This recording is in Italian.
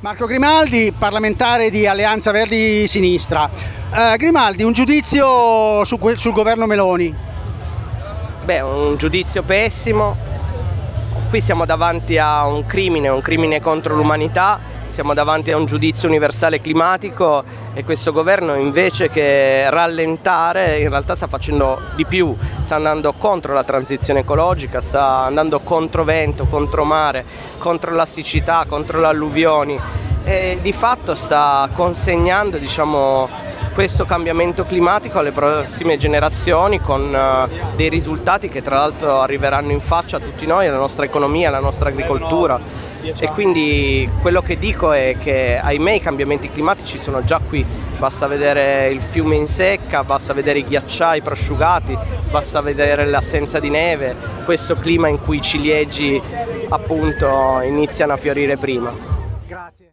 Marco Grimaldi, parlamentare di Alleanza Verdi Sinistra. Eh, Grimaldi, un giudizio su sul governo Meloni? Beh, un giudizio pessimo. Qui siamo davanti a un crimine, un crimine contro l'umanità, siamo davanti a un giudizio universale climatico e questo governo invece che rallentare in realtà sta facendo di più, sta andando contro la transizione ecologica, sta andando contro vento, contro mare, contro la siccità, contro le alluvioni e di fatto sta consegnando diciamo, questo cambiamento climatico alle prossime generazioni con uh, dei risultati che tra l'altro arriveranno in faccia a tutti noi, alla nostra economia, alla nostra agricoltura e quindi quello che dico è che ahimè i cambiamenti climatici sono già qui, basta vedere il fiume in secca, basta vedere i ghiacciai prosciugati, basta vedere l'assenza di neve, questo clima in cui i ciliegi appunto iniziano a fiorire prima. Grazie.